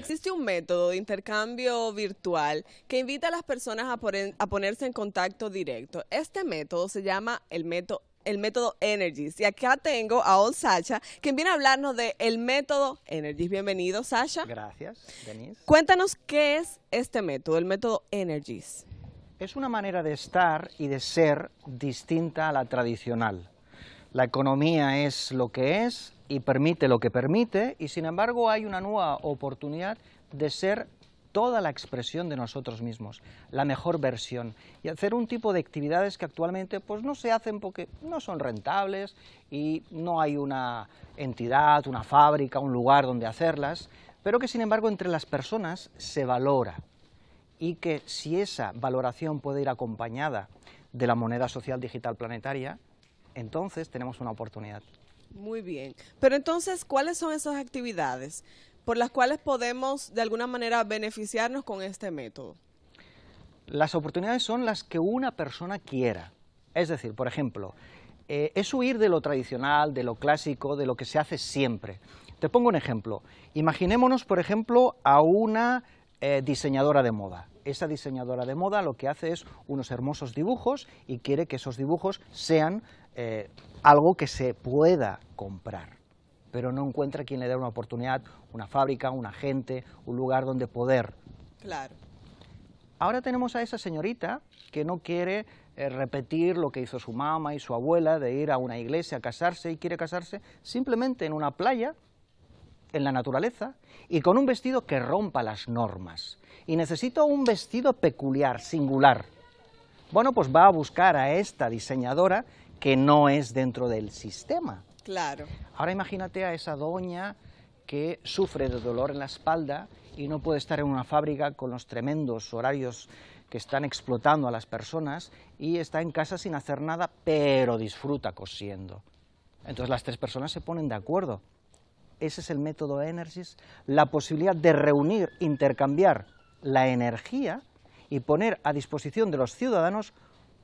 existe un método de intercambio virtual que invita a las personas a, a ponerse en contacto directo. Este método se llama el método el método Energies. Y acá tengo a Ol Sacha, quien viene a hablarnos del el método Energies. Bienvenido, Sasha. Gracias, Denise. Cuéntanos qué es este método, el método Energies. Es una manera de estar y de ser distinta a la tradicional. La economía es lo que es y permite lo que permite, y sin embargo hay una nueva oportunidad de ser toda la expresión de nosotros mismos, la mejor versión, y hacer un tipo de actividades que actualmente pues, no se hacen porque no son rentables y no hay una entidad, una fábrica, un lugar donde hacerlas, pero que sin embargo entre las personas se valora y que si esa valoración puede ir acompañada de la moneda social digital planetaria, entonces tenemos una oportunidad. Muy bien. Pero entonces, ¿cuáles son esas actividades por las cuales podemos de alguna manera beneficiarnos con este método? Las oportunidades son las que una persona quiera. Es decir, por ejemplo, eh, es huir de lo tradicional, de lo clásico, de lo que se hace siempre. Te pongo un ejemplo. Imaginémonos, por ejemplo, a una eh, diseñadora de moda. Esa diseñadora de moda lo que hace es unos hermosos dibujos y quiere que esos dibujos sean eh, algo que se pueda comprar, pero no encuentra quien le dé una oportunidad, una fábrica, un agente, un lugar donde poder. Claro. Ahora tenemos a esa señorita que no quiere eh, repetir lo que hizo su mamá y su abuela de ir a una iglesia a casarse y quiere casarse simplemente en una playa en la naturaleza y con un vestido que rompa las normas. Y necesito un vestido peculiar, singular. Bueno, pues va a buscar a esta diseñadora que no es dentro del sistema. Claro. Ahora imagínate a esa doña que sufre de dolor en la espalda y no puede estar en una fábrica con los tremendos horarios que están explotando a las personas y está en casa sin hacer nada, pero disfruta cosiendo. Entonces las tres personas se ponen de acuerdo ese es el método Energys, la posibilidad de reunir, intercambiar la energía y poner a disposición de los ciudadanos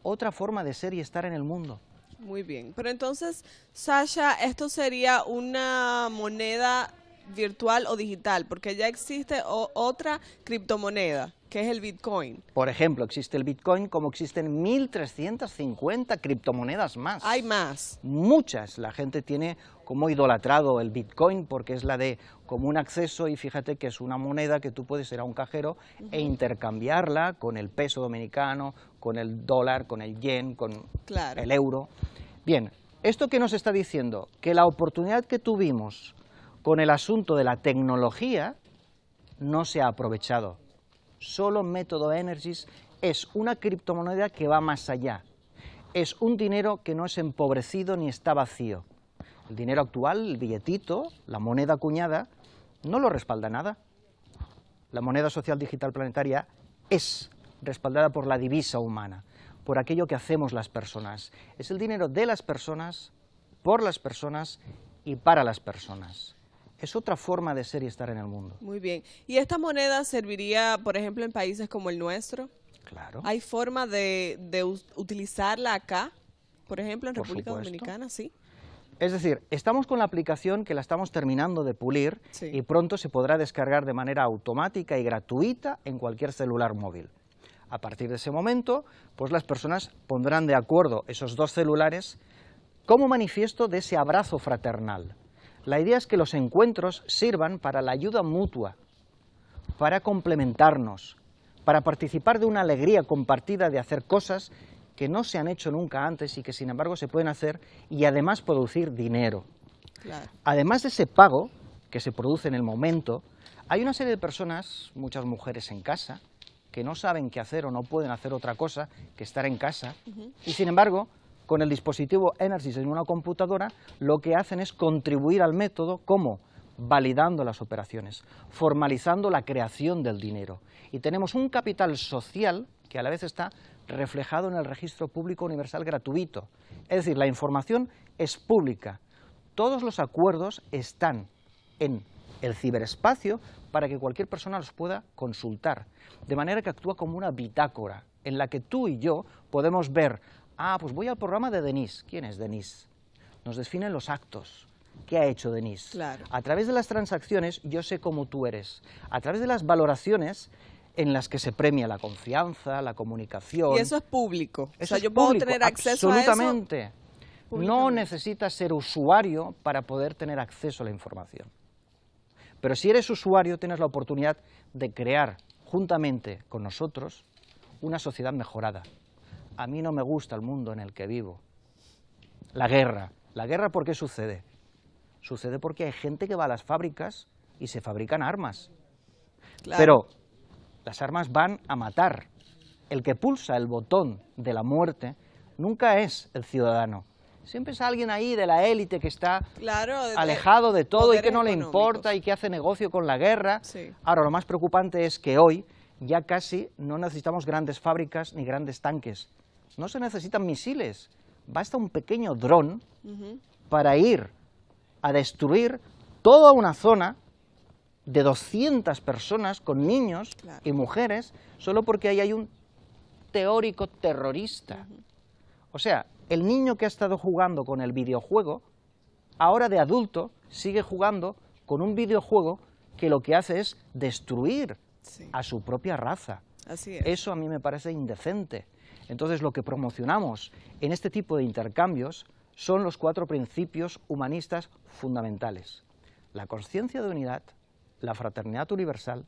otra forma de ser y estar en el mundo. Muy bien, pero entonces, Sasha, esto sería una moneda virtual o digital, porque ya existe otra criptomoneda, que es el Bitcoin. Por ejemplo, existe el Bitcoin como existen 1.350 criptomonedas más. Hay más. Muchas. La gente tiene como idolatrado el Bitcoin porque es la de común acceso y fíjate que es una moneda que tú puedes ir a un cajero e intercambiarla con el peso dominicano, con el dólar, con el yen, con el euro. Bien, ¿esto qué nos está diciendo? Que la oportunidad que tuvimos con el asunto de la tecnología no se ha aprovechado. Solo Método Energies es una criptomoneda que va más allá. Es un dinero que no es empobrecido ni está vacío. El dinero actual, el billetito, la moneda acuñada, no lo respalda nada. La moneda social digital planetaria es respaldada por la divisa humana, por aquello que hacemos las personas. Es el dinero de las personas, por las personas y para las personas es otra forma de ser y estar en el mundo. Muy bien. ¿Y esta moneda serviría, por ejemplo, en países como el nuestro? Claro. ¿Hay forma de, utilizarla acá? Por ejemplo, en República Dominicana, sí. Es decir, estamos con la aplicación que la estamos terminando de pulir y pronto se podrá descargar de manera automática y gratuita en cualquier celular móvil. A partir de ese momento, pues las personas pondrán de acuerdo esos dos celulares como manifiesto de ese abrazo fraternal. La idea es que los encuentros sirvan para la ayuda mutua, para complementarnos, para participar de una alegría compartida de hacer cosas que no se han hecho nunca antes y que sin embargo se pueden hacer y además producir dinero. Además de ese pago que se produce en el momento, hay una serie de personas, muchas mujeres en casa, que no saben qué hacer o no pueden hacer otra cosa que estar en casa y sin embargo con el dispositivo Enersys en una computadora, lo que hacen es contribuir al método como validando las operaciones, formalizando la creación del dinero. Y tenemos un capital social que a la vez está reflejado en el registro público universal gratuito. Es decir, la información es pública. Todos los acuerdos están en el ciberespacio para que cualquier persona los pueda consultar, de manera que actúa como una bitácora en la que tú y yo podemos ver Ah, pues voy al programa de Denise. ¿Quién es Denise? Nos definen los actos. ¿qué ha hecho Denise? A través de las transacciones yo sé cómo tú eres. A través de las valoraciones en las que se premia la confianza, la comunicación. Y eso es público. o sea, yo puedo tener acceso absolutamente. a eso. No necesitas ser usuario para poder tener acceso a la información. Pero si eres usuario, tienes la oportunidad de crear, juntamente con nosotros, una sociedad mejorada. A mí no me gusta el mundo en el que vivo. La guerra. ¿La guerra por qué sucede? Sucede porque hay gente que va a las fábricas y se fabrican armas. Pero las armas van a matar. El que pulsa el botón de la muerte nunca es el ciudadano. Siempre es alguien ahí de la élite que está alejado de todo y que no le importa y que hace negocio con la guerra. Ahora, lo más preocupante es que hoy ya casi no necesitamos grandes fábricas ni grandes tanques. No se necesitan misiles. Basta un pequeño dron para ir a destruir toda una zona de 200 personas con niños y mujeres solo porque ahí hay un teórico terrorista. O sea, el niño que ha estado jugando con el videojuego, ahora de adulto sigue jugando con un videojuego que lo que hace es destruir a su propia raza. Eso a mí me parece indecente. Entonces lo que promocionamos en este tipo de intercambios son los cuatro principios humanistas fundamentales. La conciencia de unidad, la fraternidad universal,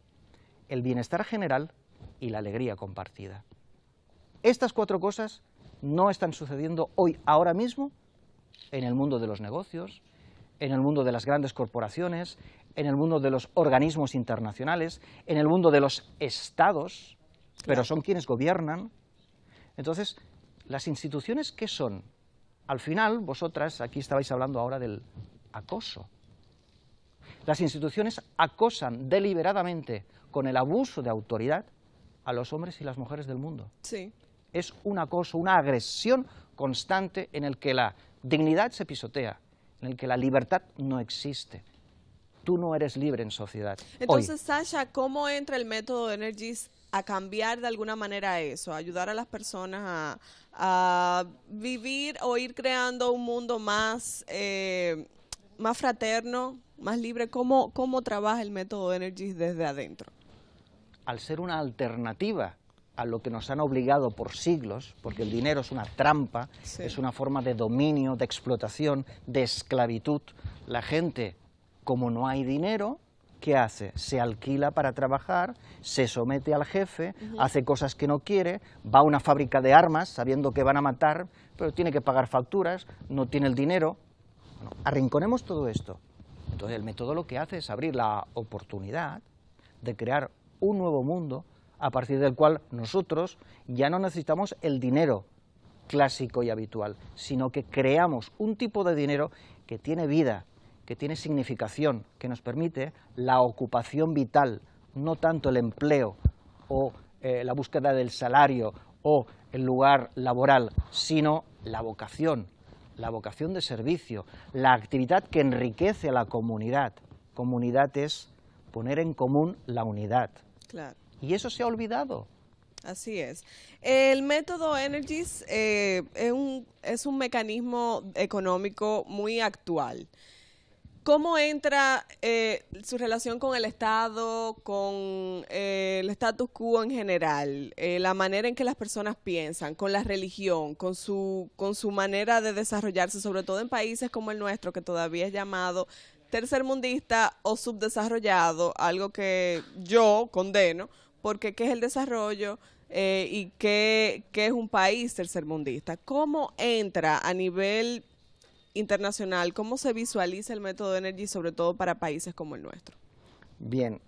el bienestar general y la alegría compartida. Estas cuatro cosas no están sucediendo hoy, ahora mismo, en el mundo de los negocios, en el mundo de las grandes corporaciones, en el mundo de los organismos internacionales, en el mundo de los estados, pero son quienes gobiernan. Entonces, ¿las instituciones qué son? Al final, vosotras, aquí estabais hablando ahora del acoso. Las instituciones acosan deliberadamente con el abuso de autoridad a los hombres y las mujeres del mundo. Sí. Es un acoso, una agresión constante en el que la dignidad se pisotea, en el que la libertad no existe. Tú no eres libre en sociedad. Entonces, Sasha, ¿cómo entra el método de Energies a cambiar de alguna manera eso, a ayudar a las personas a, vivir o ir creando un mundo más, eh, más fraterno, más libre, ¿cómo, cómo trabaja el método Energies desde adentro? Al ser una alternativa a lo que nos han obligado por siglos, porque el dinero es una trampa, es una forma de dominio, de explotación, de esclavitud, la gente, como no hay dinero, ¿qué hace? Se alquila para trabajar, se somete al jefe, hace cosas que no quiere, va a una fábrica de armas sabiendo que van a matar, pero tiene que pagar facturas, no tiene el dinero. arrinconemos todo esto. Entonces el método lo que hace es abrir la oportunidad de crear un nuevo mundo a partir del cual nosotros ya no necesitamos el dinero clásico y habitual, sino que creamos un tipo de dinero que tiene vida, que tiene significación, que nos permite la ocupación vital, no tanto el empleo o eh, la búsqueda del salario o el lugar laboral, sino la vocación, la vocación de servicio, la actividad que enriquece a la comunidad. Comunidad es poner en común la unidad. Y eso se ha olvidado. Así es. El método Energies eh, es, un, es un mecanismo económico muy actual. ¿Cómo entra eh, su relación con el Estado, con eh, el status quo en general, eh, la manera en que las personas piensan, con la religión, con su, con su manera de desarrollarse, sobre todo en países como el nuestro, que todavía es llamado tercermundista o subdesarrollado, algo que yo condeno, porque ¿qué es el desarrollo? y qué, qué es un país tercermundista. ¿Cómo entra a nivel internacional, ¿cómo se visualiza el método Energy, sobre todo para países como el nuestro? Bien,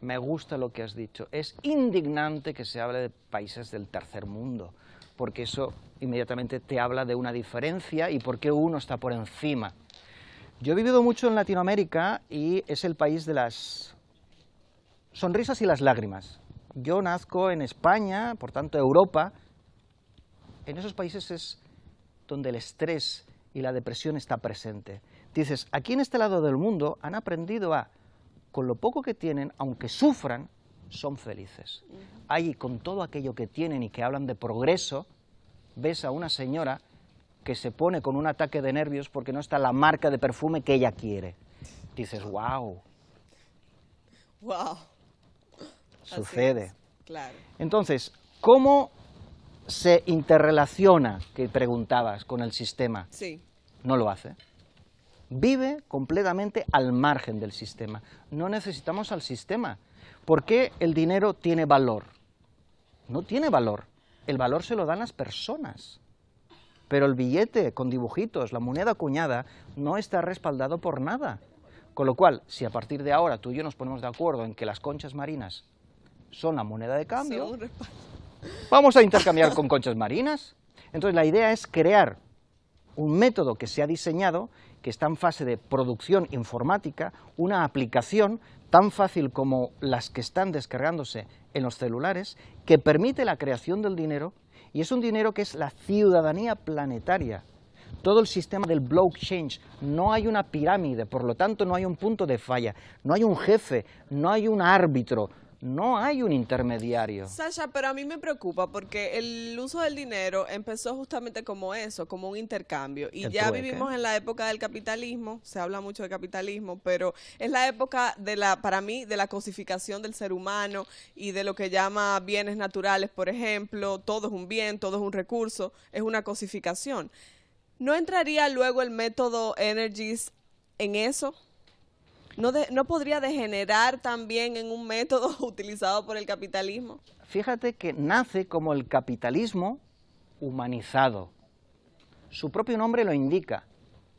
me gusta lo que has dicho. Es indignante que se hable de países del tercer mundo, porque eso inmediatamente te habla de una diferencia y por qué uno está por encima. Yo he vivido mucho en Latinoamérica y es el país de las sonrisas y las lágrimas. Yo nazco en España, por tanto Europa. En esos países es donde el estrés y la depresión está presente. Dices, aquí en este lado del mundo han aprendido a, con lo poco que tienen, aunque sufran, son felices. Ahí, con todo aquello que tienen y que hablan de progreso, ves a una señora que se pone con un ataque de nervios porque no está la marca de perfume que ella quiere. Dices, wow. Wow. Sucede. Claro. Entonces, ¿cómo se interrelaciona, que preguntabas, con el sistema? Sí. No lo hace. Vive completamente al margen del sistema. No necesitamos al sistema. ¿Por qué el dinero tiene valor? No tiene valor. El valor se lo dan las personas. Pero el billete con dibujitos, la moneda acuñada, no está respaldado por nada. Con lo cual, si a partir de ahora tú y yo nos ponemos de acuerdo en que las conchas marinas son la moneda de cambio, vamos a intercambiar con conchas marinas. Entonces la idea es crear un método que se ha diseñado, que está en fase de producción informática, una aplicación tan fácil como las que están descargándose en los celulares, que permite la creación del dinero, y es un dinero que es la ciudadanía planetaria. Todo el sistema del blockchain, no hay una pirámide, por lo tanto no hay un punto de falla, no hay un jefe, no hay un árbitro, no hay un intermediario. Sasha, pero a mí me preocupa porque el uso del dinero empezó justamente como eso, como un intercambio. Y ya vivimos en la época del capitalismo, se habla mucho de capitalismo, pero es la época de la, para mí, de la cosificación del ser humano y de lo que llama bienes naturales, por ejemplo, todo es un bien, todo es un recurso, es una cosificación. ¿No entraría luego el método Energies en eso? ¿No, podría degenerar también en un método utilizado por el capitalismo? Fíjate que nace como el capitalismo humanizado. Su propio nombre lo indica,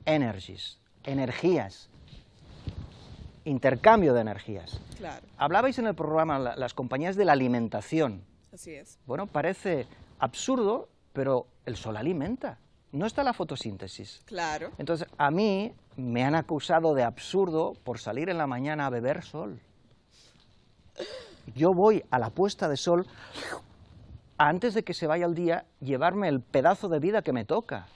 energies, energías, intercambio de energías. Claro. Hablabais en el programa las compañías de la alimentación. Así es. Bueno, parece absurdo, pero el sol alimenta no está la fotosíntesis. Claro. Entonces, a mí me han acusado de absurdo por salir en la mañana a beber sol. Yo voy a la puesta de sol, antes de que se vaya el día, llevarme el pedazo de vida que me toca.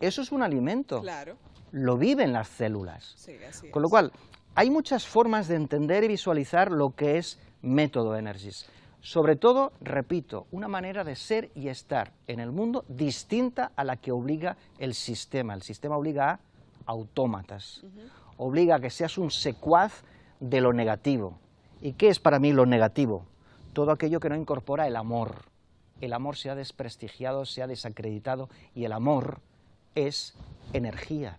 Eso es un alimento. Claro. Lo viven las células. Sí, así Con lo cual, hay muchas formas de entender y visualizar lo que es método Energies. Sobre todo, repito, una manera de ser y estar en el mundo distinta a la que obliga el sistema. El sistema obliga a autómatas, obliga a que seas un secuaz de lo negativo. ¿Y qué es para mí lo negativo? Todo aquello que no incorpora el amor. El amor se ha desprestigiado, se ha desacreditado y el amor es energía.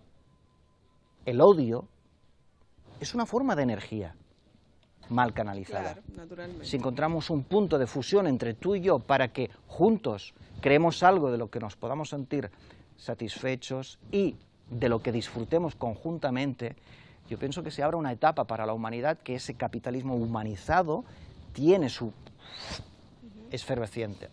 El odio es una forma de energía mal canalizada. si encontramos un punto de fusión entre tú y yo para que juntos creemos algo de lo que nos podamos sentir satisfechos y de lo que disfrutemos conjuntamente, yo pienso que se abre una etapa para la humanidad que ese capitalismo humanizado tiene su esfervescencia.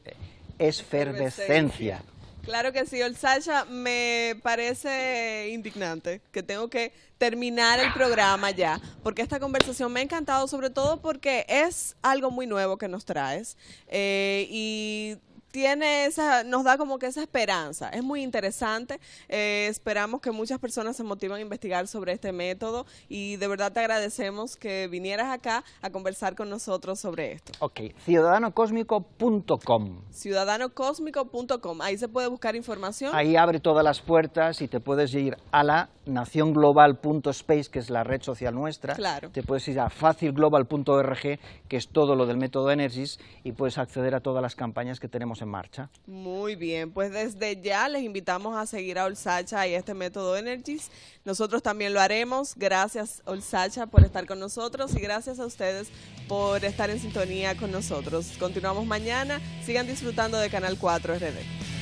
Claro que sí, Sasha, me parece indignante que tengo que terminar el programa ya, porque esta conversación me ha encantado, sobre todo porque es algo muy nuevo que nos traes eh, y tiene esa, nos da como que esa esperanza. Es muy interesante. Eh, esperamos que muchas personas se motiven a investigar sobre este método y de verdad te agradecemos que vinieras acá a conversar con nosotros sobre esto. Ok, ciudadanocósmico.com. Ciudadanocósmico.com. Ahí se puede buscar información. Ahí abre todas las puertas y te puedes ir a la nacionglobal.space, que es la red social nuestra. Claro. Te puedes ir a facilglobal.org, que es todo lo del método Energies, y puedes acceder a todas las campañas que tenemos en marcha. Muy bien, pues desde ya les invitamos a seguir a Olsacha y este método Energies. Nosotros también lo haremos. Gracias Olsacha por estar con nosotros y gracias a ustedes por estar en sintonía con nosotros. Continuamos mañana. Sigan disfrutando de Canal 4 RD.